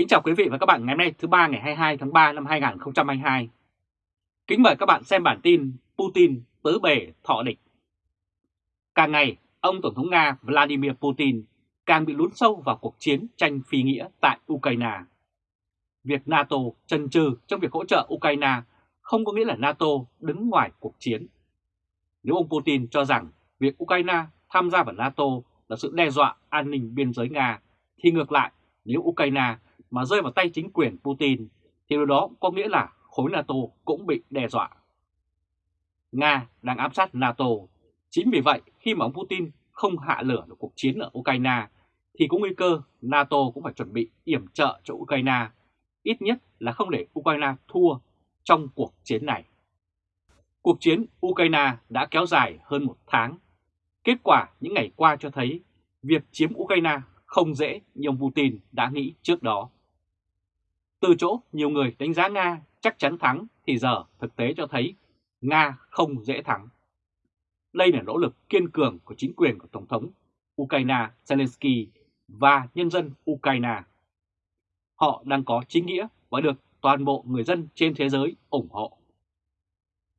Kính chào quý vị và các bạn ngày hôm nay thứ ba ngày 22 tháng 3 năm 2022. Kính mời các bạn xem bản tin Putin tứ bề thọ địch. Càng ngày, ông Tổng thống Nga Vladimir Putin càng bị lún sâu vào cuộc chiến tranh phi nghĩa tại Ukraine. Việc NATO chần chừ trong việc hỗ trợ Ukraine không có nghĩa là NATO đứng ngoài cuộc chiến. Nếu ông Putin cho rằng việc Ukraine tham gia vào NATO là sự đe dọa an ninh biên giới Nga, thì ngược lại, nếu Ukraine mà rơi vào tay chính quyền Putin, thì điều đó có nghĩa là khối NATO cũng bị đe dọa. Nga đang áp sát NATO. Chính vì vậy, khi mà ông Putin không hạ lửa được cuộc chiến ở Ukraine, thì có nguy cơ NATO cũng phải chuẩn bị yểm trợ cho Ukraine, ít nhất là không để Ukraine thua trong cuộc chiến này. Cuộc chiến Ukraine đã kéo dài hơn một tháng. Kết quả những ngày qua cho thấy việc chiếm Ukraine không dễ như ông Putin đã nghĩ trước đó. Từ chỗ nhiều người đánh giá Nga chắc chắn thắng thì giờ thực tế cho thấy Nga không dễ thắng. Đây là nỗ lực kiên cường của chính quyền của Tổng thống Ukraine Zelensky và nhân dân Ukraine. Họ đang có chính nghĩa và được toàn bộ người dân trên thế giới ủng hộ.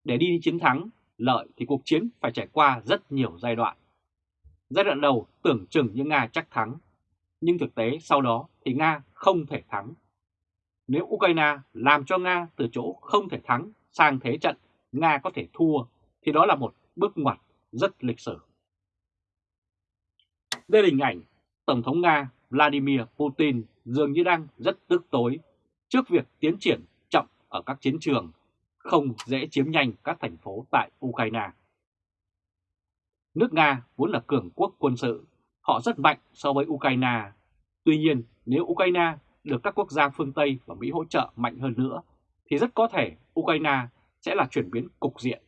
Để đi chiến thắng, lợi thì cuộc chiến phải trải qua rất nhiều giai đoạn. Giai đoạn đầu tưởng chừng như Nga chắc thắng, nhưng thực tế sau đó thì Nga không thể thắng. Nếu Ukraine làm cho Nga từ chỗ không thể thắng sang thế trận Nga có thể thua, thì đó là một bước ngoặt rất lịch sử. Đây là hình ảnh Tổng thống Nga Vladimir Putin dường như đang rất tức tối trước việc tiến triển chậm ở các chiến trường, không dễ chiếm nhanh các thành phố tại Ukraine. Nước Nga vốn là cường quốc quân sự, họ rất mạnh so với Ukraine. Tuy nhiên, nếu Ukraine được các quốc gia phương Tây và Mỹ hỗ trợ mạnh hơn nữa, thì rất có thể Ukraine sẽ là chuyển biến cục diện.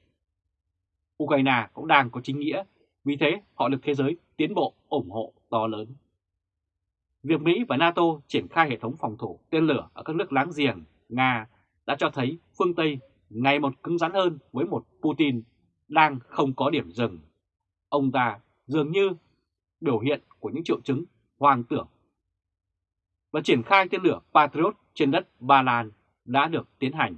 Ukraine cũng đang có chính nghĩa, vì thế họ được thế giới tiến bộ ủng hộ to lớn. Việc Mỹ và NATO triển khai hệ thống phòng thủ tên lửa ở các nước láng giềng Nga đã cho thấy phương Tây ngày một cứng rắn hơn với một Putin đang không có điểm dừng. Ông ta dường như biểu hiện của những triệu chứng hoang tưởng. Và triển khai tên lửa Patriot trên đất Ba Lan đã được tiến hành.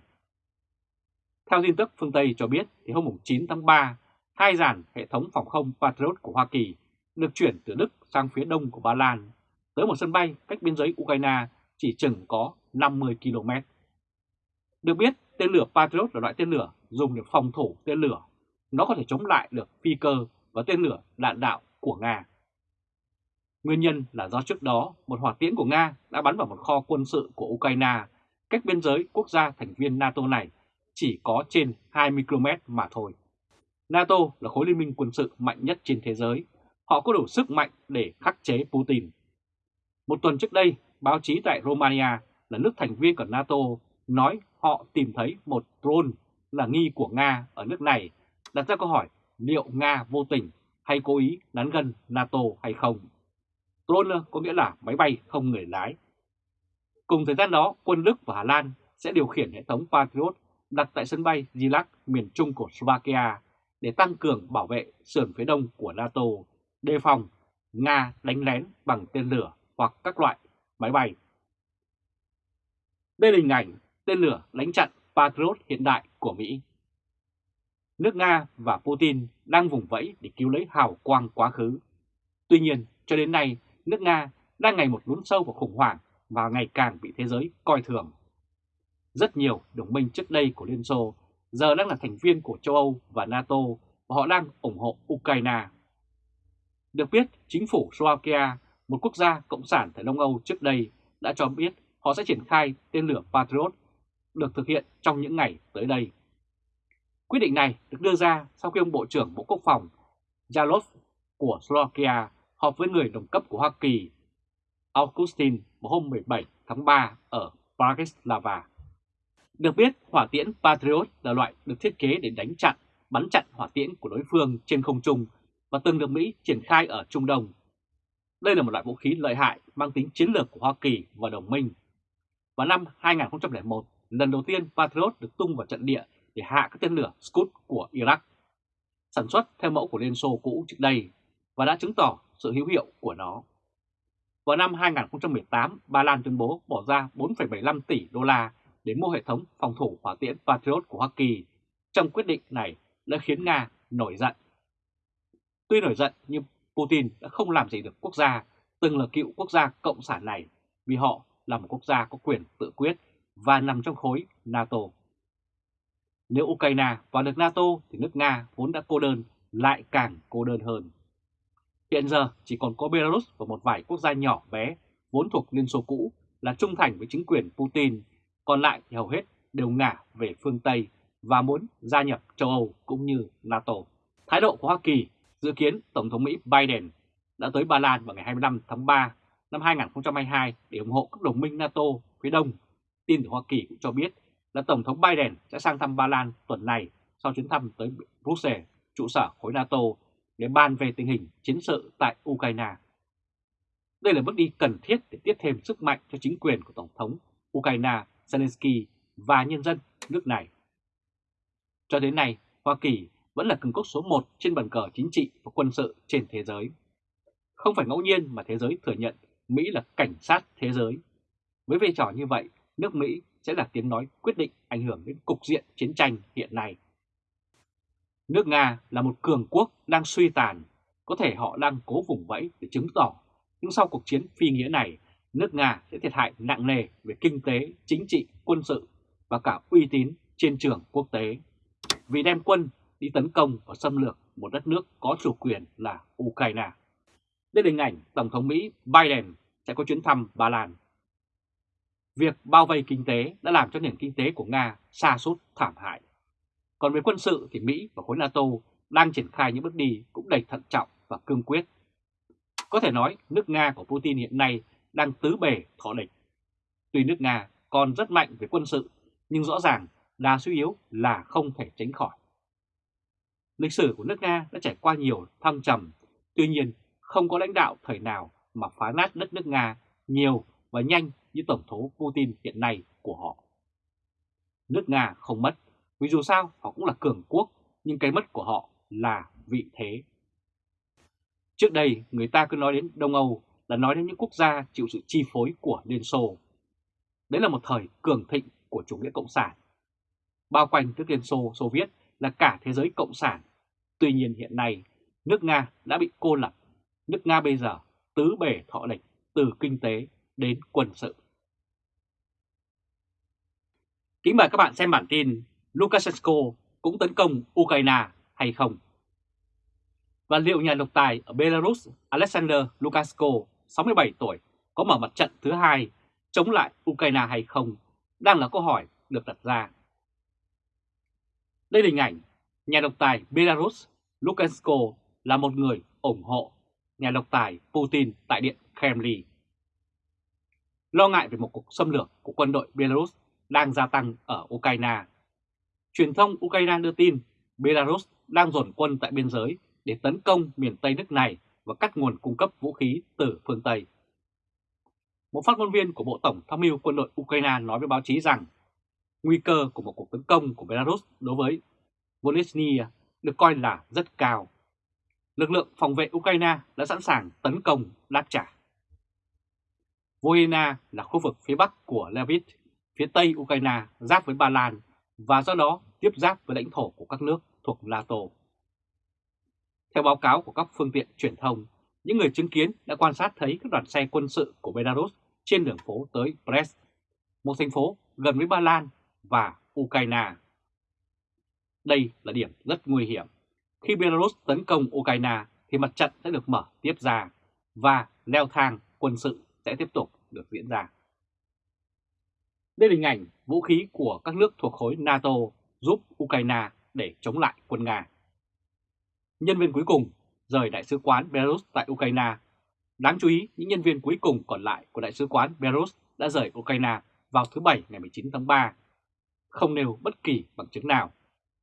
Theo tin tức phương Tây cho biết, thì hôm 9 tháng 3, hai dàn hệ thống phòng không Patriot của Hoa Kỳ được chuyển từ Đức sang phía đông của Ba Lan tới một sân bay cách biên giới Ukraine chỉ chừng có 50 km. Được biết, tên lửa Patriot là loại tên lửa dùng để phòng thủ tên lửa. Nó có thể chống lại được phi cơ và tên lửa đạn đạo của Nga. Nguyên nhân là do trước đó một hỏa tiễn của Nga đã bắn vào một kho quân sự của Ukraine cách biên giới quốc gia thành viên NATO này chỉ có trên 20 km mà thôi. NATO là khối liên minh quân sự mạnh nhất trên thế giới. Họ có đủ sức mạnh để khắc chế Putin. Một tuần trước đây, báo chí tại Romania là nước thành viên của NATO nói họ tìm thấy một drone là nghi của Nga ở nước này, đặt ra câu hỏi liệu Nga vô tình hay cố ý nắn gần NATO hay không. Drone có nghĩa là máy bay không người lái. Cùng thời gian đó, quân Đức và Hà Lan sẽ điều khiển hệ thống Patriot đặt tại sân bay Zilak miền trung của Slovakia để tăng cường bảo vệ sườn phía đông của NATO, đề phòng Nga đánh lén bằng tên lửa hoặc các loại máy bay. Đây là hình ảnh tên lửa đánh chặn Patriot hiện đại của Mỹ. Nước Nga và Putin đang vùng vẫy để cứu lấy hào quang quá khứ. Tuy nhiên, cho đến nay, nước Nga đang ngày một lún sâu vào khủng hoảng và ngày càng bị thế giới coi thường. Rất nhiều đồng minh trước đây của Liên Xô giờ đang là thành viên của châu Âu và NATO và họ đang ủng hộ Ukraine. Được biết, chính phủ Slovakia, một quốc gia cộng sản tại Đông Âu trước đây, đã cho biết họ sẽ triển khai tên lửa Patriot được thực hiện trong những ngày tới đây. Quyết định này được đưa ra sau khi ông Bộ trưởng Bộ Quốc phòng Jalov của Slovakia họp với người đồng cấp của Hoa Kỳ Augustin vào hôm 17 tháng 3 ở Bratislava. Được biết, hỏa tiễn Patriot là loại được thiết kế để đánh chặn, bắn chặn hỏa tiễn của đối phương trên không trung và từng được Mỹ triển khai ở Trung Đông. Đây là một loại vũ khí lợi hại mang tính chiến lược của Hoa Kỳ và đồng minh. Vào năm 2001, lần đầu tiên Patriot được tung vào trận địa để hạ các tên lửa Scud của Iraq. Sản xuất theo mẫu của Liên Xô cũ trước đây và đã chứng tỏ sự hữu hiệu của nó. vào năm 2018, Ba Lan tuyên bố bỏ ra 4,75 tỷ đô la để mua hệ thống phòng thủ hỏa tiễn Patriot của Hoa Kỳ. Trong quyết định này đã khiến Nga nổi giận. Tuy nổi giận nhưng Putin đã không làm gì được quốc gia từng là cựu quốc gia cộng sản này vì họ là một quốc gia có quyền tự quyết và nằm trong khối NATO. Nếu Ukraine vào được NATO thì nước Nga vốn đã cô đơn lại càng cô đơn hơn. Hiện giờ chỉ còn có Belarus và một vài quốc gia nhỏ bé vốn thuộc Liên Xô cũ là trung thành với chính quyền Putin, còn lại thì hầu hết đều ngả về phương Tây và muốn gia nhập châu Âu cũng như NATO. Thái độ của Hoa Kỳ dự kiến Tổng thống Mỹ Biden đã tới Ba Lan vào ngày 25 tháng 3 năm 2022 để ủng hộ các đồng minh NATO phía Đông. Tin từ Hoa Kỳ cũng cho biết là Tổng thống Biden sẽ sang thăm Ba Lan tuần này sau chuyến thăm tới Brussels, trụ sở khối NATO, để bàn về tình hình chiến sự tại Ukraine. Đây là bước đi cần thiết để tiếp thêm sức mạnh cho chính quyền của Tổng thống Ukraine Zelensky và nhân dân nước này. Cho đến nay, Hoa Kỳ vẫn là cường quốc số 1 trên bàn cờ chính trị và quân sự trên thế giới. Không phải ngẫu nhiên mà thế giới thừa nhận Mỹ là cảnh sát thế giới. Với vai trò như vậy, nước Mỹ sẽ là tiếng nói quyết định ảnh hưởng đến cục diện chiến tranh hiện nay. Nước Nga là một cường quốc đang suy tàn, có thể họ đang cố vùng vẫy để chứng tỏ, nhưng sau cuộc chiến phi nghĩa này, nước Nga sẽ thiệt hại nặng nề về kinh tế, chính trị, quân sự và cả uy tín trên trường quốc tế, vì đem quân đi tấn công và xâm lược một đất nước có chủ quyền là Ukraine. Đây là hình ảnh Tổng thống Mỹ Biden sẽ có chuyến thăm Ba Lan. Việc bao vây kinh tế đã làm cho nền kinh tế của Nga xa sút thảm hại. Còn về quân sự thì Mỹ và khối NATO đang triển khai những bước đi cũng đầy thận trọng và cương quyết. Có thể nói nước Nga của Putin hiện nay đang tứ bề thọ địch. Tuy nước Nga còn rất mạnh về quân sự, nhưng rõ ràng đa suy yếu là không thể tránh khỏi. Lịch sử của nước Nga đã trải qua nhiều thăng trầm, tuy nhiên không có lãnh đạo thời nào mà phá nát đất nước Nga nhiều và nhanh như Tổng thống Putin hiện nay của họ. Nước Nga không mất, vì dù sao họ cũng là cường quốc, nhưng cái mất của họ là vị thế. Trước đây người ta cứ nói đến Đông Âu là nói đến những quốc gia chịu sự chi phối của Liên Xô. Đấy là một thời cường thịnh của chủ nghĩa cộng sản. Bao quanh nước Liên Xô, Xô Viết là cả thế giới cộng sản. Tuy nhiên hiện nay, nước Nga đã bị cô lập. Nước Nga bây giờ tứ bể thọ địch từ kinh tế đến quân sự. Kính mời các bạn xem bản tin Lukashenko cũng tấn công Ukraine hay không? Và liệu nhà độc tài ở Belarus Alexander Lukashenko, 67 tuổi, có mở mặt trận thứ hai chống lại Ukraine hay không? Đang là câu hỏi được đặt ra. Đây là hình ảnh nhà độc tài Belarus Lukashenko là một người ủng hộ nhà độc tài Putin tại Điện Kremlin. Lo ngại về một cuộc xâm lược của quân đội Belarus đang gia tăng ở Ukraine. Truyền thông Ukraine đưa tin Belarus đang dồn quân tại biên giới để tấn công miền Tây nước này và cắt nguồn cung cấp vũ khí từ phương Tây. Một phát ngôn viên của Bộ Tổng tham mưu quân đội Ukraine nói với báo chí rằng nguy cơ của một cuộc tấn công của Belarus đối với Volodya được coi là rất cao. Lực lượng phòng vệ Ukraine đã sẵn sàng tấn công đáp trả. Volhyna là khu vực phía bắc của Lviv, phía tây Ukraine giáp với Ba Lan và do đó tiếp giáp với lãnh thổ của các nước thuộc NATO. Theo báo cáo của các phương tiện truyền thông, những người chứng kiến đã quan sát thấy các đoàn xe quân sự của Belarus trên đường phố tới Brest, một thành phố gần với Ba Lan và Ukraine. Đây là điểm rất nguy hiểm. Khi Belarus tấn công Ukraine thì mặt trận sẽ được mở tiếp ra và leo thang quân sự sẽ tiếp tục được diễn ra. Đây là hình ảnh vũ khí của các nước thuộc khối NATO giúp Ukraine để chống lại quân Nga. Nhân viên cuối cùng rời Đại sứ quán Belarus tại Ukraine. Đáng chú ý, những nhân viên cuối cùng còn lại của Đại sứ quán Belarus đã rời Ukraine vào thứ Bảy ngày 19 tháng 3. Không nêu bất kỳ bằng chứng nào,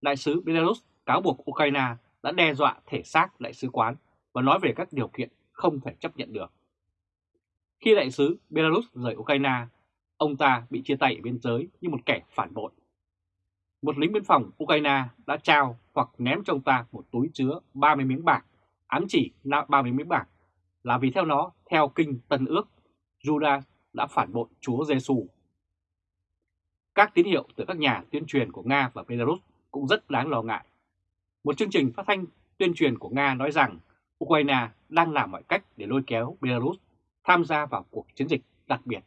Đại sứ Belarus cáo buộc Ukraine đã đe dọa thể xác Đại sứ quán và nói về các điều kiện không thể chấp nhận được. Khi Đại sứ Belarus rời Ukraine, ông ta bị chia tay ở biên giới như một kẻ phản bội. Một lính biên phòng Ukraine đã trao hoặc ném cho ông ta một túi chứa 30 miếng bạc, ám chỉ 30 miếng bạc. là vì theo nó, theo kinh Tân ước, Judas đã phản bội Chúa Giêsu. Các tín hiệu từ các nhà tuyên truyền của Nga và Belarus cũng rất đáng lo ngại. Một chương trình phát thanh tuyên truyền của Nga nói rằng Ukraine đang làm mọi cách để lôi kéo Belarus tham gia vào cuộc chiến dịch đặc biệt.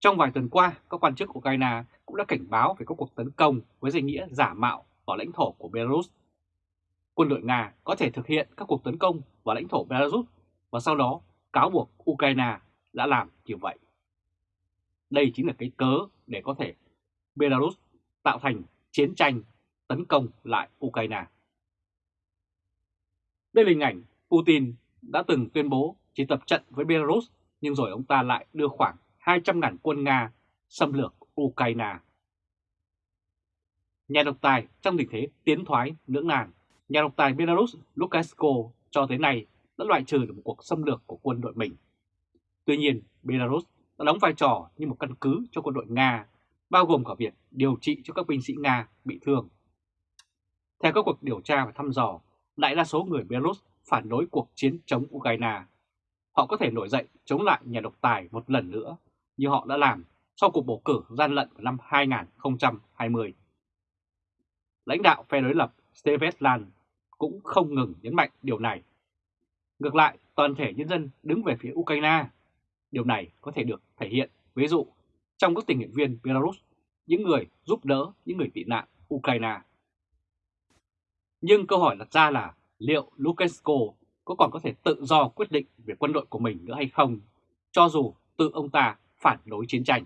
Trong vài tuần qua, các quan chức Ukraine cũng đã cảnh báo về các cuộc tấn công với danh nghĩa giả mạo vào lãnh thổ của Belarus. Quân đội Nga có thể thực hiện các cuộc tấn công vào lãnh thổ Belarus và sau đó cáo buộc Ukraine đã làm như vậy. Đây chính là cái cớ để có thể Belarus tạo thành chiến tranh tấn công lại Ukraine. Đây là hình ảnh Putin đã từng tuyên bố chỉ tập trận với Belarus nhưng rồi ông ta lại đưa khoảng 200.000 quân Nga xâm lược Ukraine. Nhà độc tài trong tình thế tiến thoái lưỡng nan, nhà độc tài Belarus Lukashenko cho tới nay đã loại trừ được một cuộc xâm lược của quân đội mình. Tuy nhiên, Belarus đã đóng vai trò như một căn cứ cho quân đội Nga, bao gồm cả việc điều trị cho các binh sĩ Nga bị thương. Theo các cuộc điều tra và thăm dò, đại đa số người Belarus phản đối cuộc chiến chống Ukraine. Họ có thể nổi dậy chống lại nhà độc tài một lần nữa, như họ đã làm sau cuộc bầu cử gian lận vào năm 2020. Lãnh đạo phe đối lập Stevetlan cũng không ngừng nhấn mạnh điều này. Ngược lại, toàn thể nhân dân đứng về phía Ukraine. Điều này có thể được thể hiện, ví dụ, trong các tình nguyện viên Belarus, những người giúp đỡ những người tị nạn Ukraine. Nhưng câu hỏi đặt ra là liệu Lukashenko có còn có thể tự do quyết định về quân đội của mình nữa hay không, cho dù tự ông ta phản đối chiến tranh.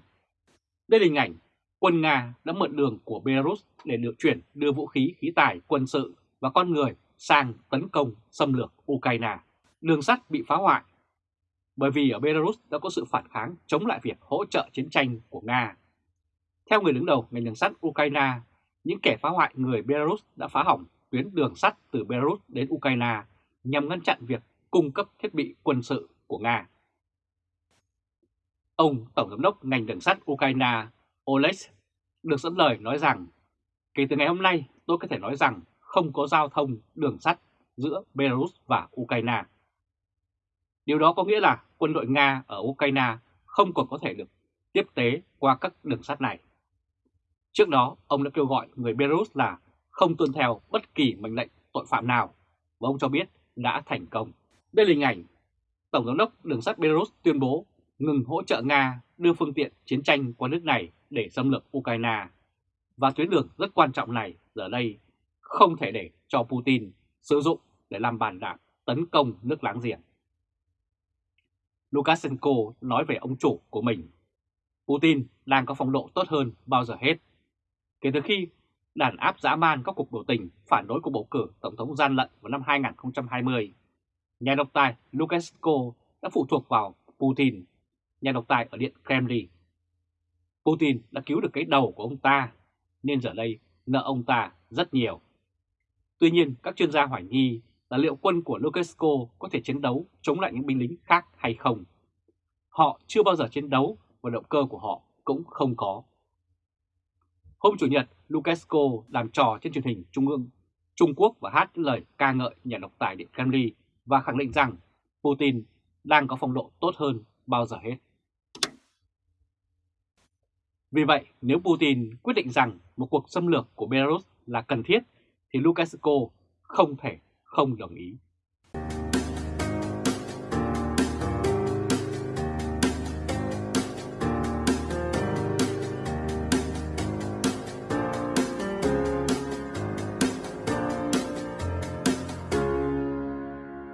Đây là hình ảnh quân Nga đã mượn đường của Belarus để được chuyển đưa vũ khí, khí tài, quân sự và con người sang tấn công xâm lược Ukraine. Đường sắt bị phá hoại bởi vì ở Belarus đã có sự phản kháng chống lại việc hỗ trợ chiến tranh của Nga. Theo người đứng đầu ngành đường sắt Ukraine, những kẻ phá hoại người Belarus đã phá hỏng tuyến đường sắt từ Belarus đến Ukraine nhằm ngăn chặn việc cung cấp thiết bị quân sự của Nga. Ông Tổng giám đốc ngành đường sắt Ukraine Oleg được dẫn lời nói rằng kể từ ngày hôm nay tôi có thể nói rằng không có giao thông đường sắt giữa Belarus và Ukraine. Điều đó có nghĩa là quân đội Nga ở Ukraine không còn có thể được tiếp tế qua các đường sắt này. Trước đó, ông đã kêu gọi người Belarus là không tuân theo bất kỳ mệnh lệnh tội phạm nào và ông cho biết đã thành công. Đây là hình ảnh Tổng giám đốc đường sắt Belarus tuyên bố ngừng hỗ trợ Nga đưa phương tiện chiến tranh qua nước này để xâm lược Ukraine. Và tuyến đường rất quan trọng này giờ đây không thể để cho Putin sử dụng để làm bàn đạp tấn công nước láng giềng. Lukashenko nói về ông chủ của mình. Putin đang có phong độ tốt hơn bao giờ hết. Kể từ khi đàn áp dã man các cuộc biểu tình phản đối cuộc bầu cử Tổng thống gian lận vào năm 2020, nhà độc tài Lukashenko đã phụ thuộc vào Putin, nhà độc tài ở Điện Kremlin. Putin đã cứu được cái đầu của ông ta, nên giờ đây nợ ông ta rất nhiều. Tuy nhiên, các chuyên gia hoài nghi là liệu quân của Lukashenko có thể chiến đấu chống lại những binh lính khác hay không. Họ chưa bao giờ chiến đấu và động cơ của họ cũng không có. Hôm Chủ nhật, Lukashenko làm trò trên truyền hình Trung ương Trung Quốc và hát lời ca ngợi nhà độc tài Điện Kremlin và khẳng định rằng Putin đang có phong độ tốt hơn bao giờ hết. Vì vậy, nếu Putin quyết định rằng một cuộc xâm lược của Belarus là cần thiết, thì Lukashenko không thể không đồng ý.